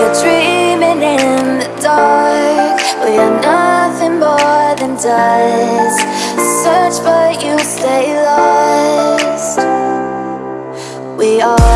you're dreaming in the dark. We are nothing more than dust. Search but you stay lost. We are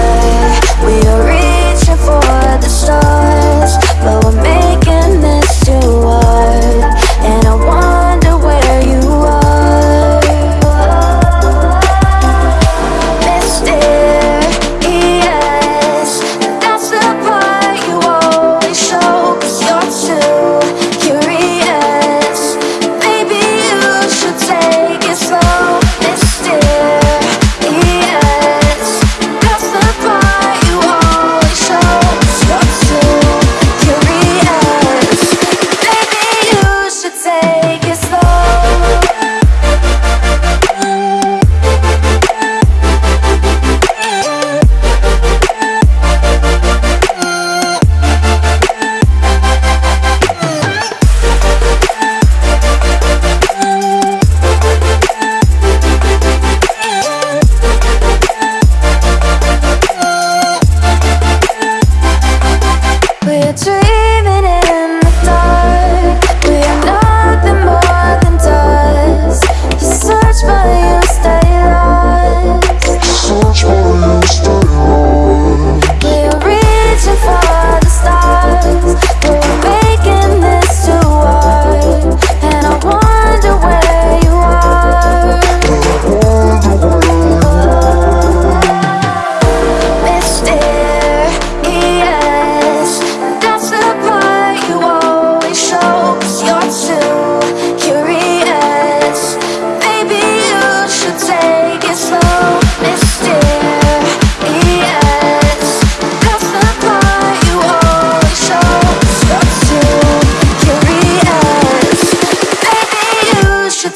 주위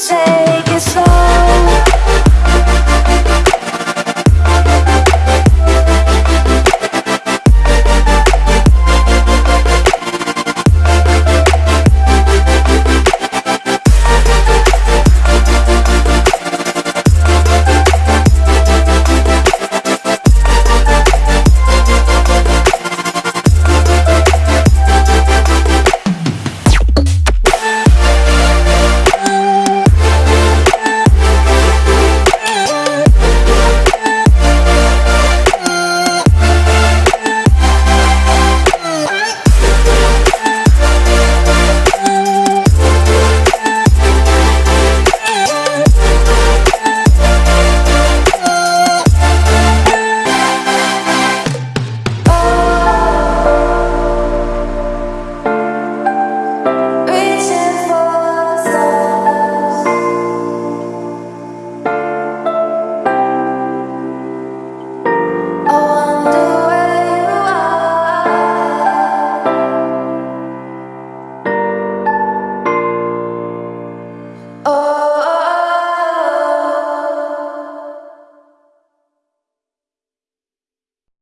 take it slow.